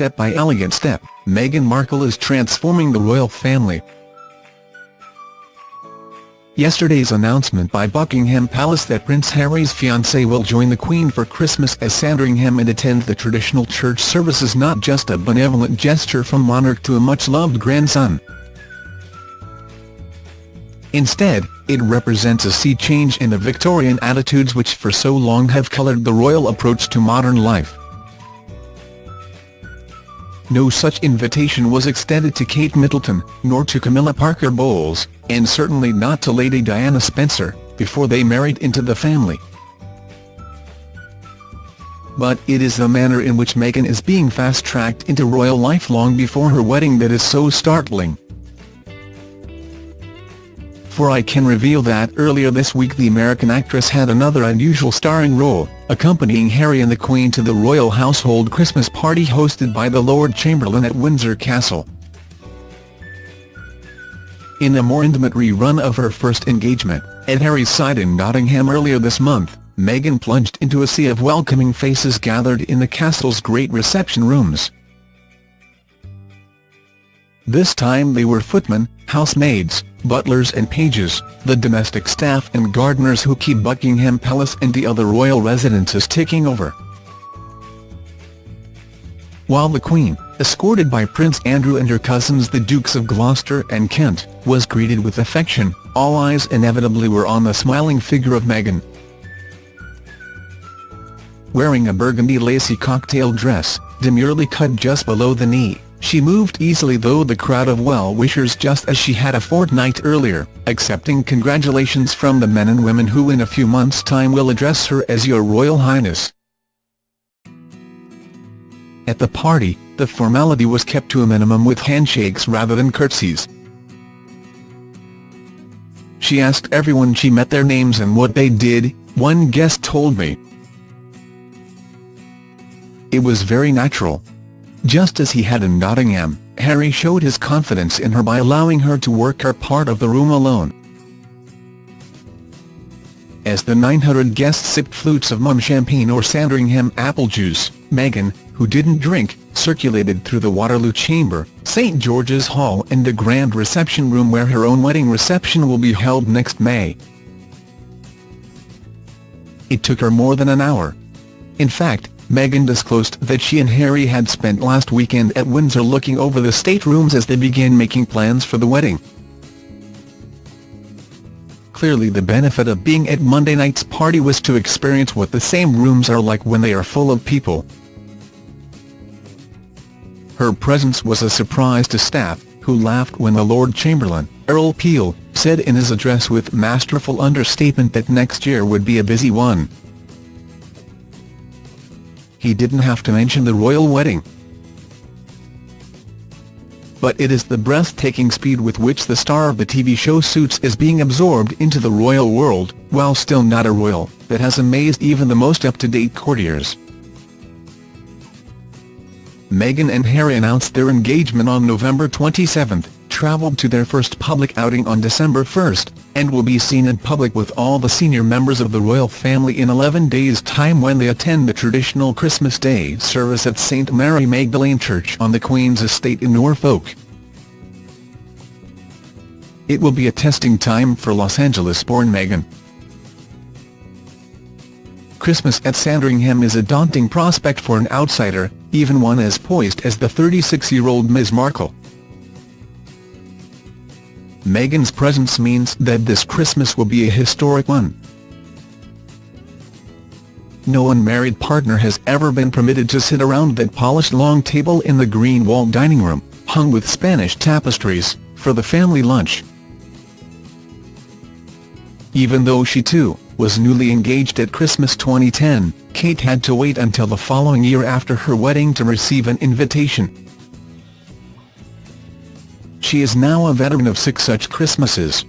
step by elegant step, Meghan Markle is transforming the royal family. Yesterday's announcement by Buckingham Palace that Prince Harry's fiancée will join the Queen for Christmas at Sandringham and attend the traditional church service is not just a benevolent gesture from monarch to a much-loved grandson. Instead, it represents a sea change in the Victorian attitudes which for so long have coloured the royal approach to modern life. No such invitation was extended to Kate Middleton, nor to Camilla Parker Bowles, and certainly not to Lady Diana Spencer, before they married into the family. But it is the manner in which Meghan is being fast-tracked into royal life long before her wedding that is so startling for I can reveal that earlier this week the American actress had another unusual starring role, accompanying Harry and the Queen to the royal household Christmas party hosted by the Lord Chamberlain at Windsor Castle. In a more intimate rerun of her first engagement, at Harry's side in Nottingham earlier this month, Meghan plunged into a sea of welcoming faces gathered in the castle's great reception rooms. This time they were footmen, housemaids, butlers and pages, the domestic staff and gardeners who keep Buckingham Palace and the other royal residences ticking over. While the Queen, escorted by Prince Andrew and her cousins the Dukes of Gloucester and Kent, was greeted with affection, all eyes inevitably were on the smiling figure of Meghan. Wearing a burgundy lacy cocktail dress, demurely cut just below the knee, she moved easily though the crowd of well-wishers just as she had a fortnight earlier, accepting congratulations from the men and women who in a few months' time will address her as Your Royal Highness. At the party, the formality was kept to a minimum with handshakes rather than curtsies. She asked everyone she met their names and what they did, one guest told me. It was very natural. Just as he had in Nottingham, Harry showed his confidence in her by allowing her to work her part of the room alone. As the 900 guests sipped flutes of Mumm champagne or Sandringham apple juice, Meghan, who didn't drink, circulated through the Waterloo Chamber, St George's Hall and the grand reception room where her own wedding reception will be held next May. It took her more than an hour. In fact, Meghan disclosed that she and Harry had spent last weekend at Windsor looking over the staterooms as they began making plans for the wedding. Clearly the benefit of being at Monday night's party was to experience what the same rooms are like when they are full of people. Her presence was a surprise to staff, who laughed when the Lord Chamberlain, Earl Peel, said in his address with masterful understatement that next year would be a busy one he didn't have to mention the royal wedding. But it is the breathtaking speed with which the star of the TV show Suits is being absorbed into the royal world, while still not a royal, that has amazed even the most up-to-date courtiers. Meghan and Harry announced their engagement on November 27, travelled to their first public outing on December 1, and will be seen in public with all the senior members of the royal family in 11 days' time when they attend the traditional Christmas Day service at St Mary Magdalene Church on the Queen's estate in Norfolk. It will be a testing time for Los Angeles-born Meghan. Christmas at Sandringham is a daunting prospect for an outsider, even one as poised as the 36-year-old Ms Markle. Meghan's presence means that this Christmas will be a historic one. No unmarried partner has ever been permitted to sit around that polished long table in the green walled dining room, hung with Spanish tapestries, for the family lunch. Even though she too, was newly engaged at Christmas 2010, Kate had to wait until the following year after her wedding to receive an invitation. She is now a veteran of six such Christmases.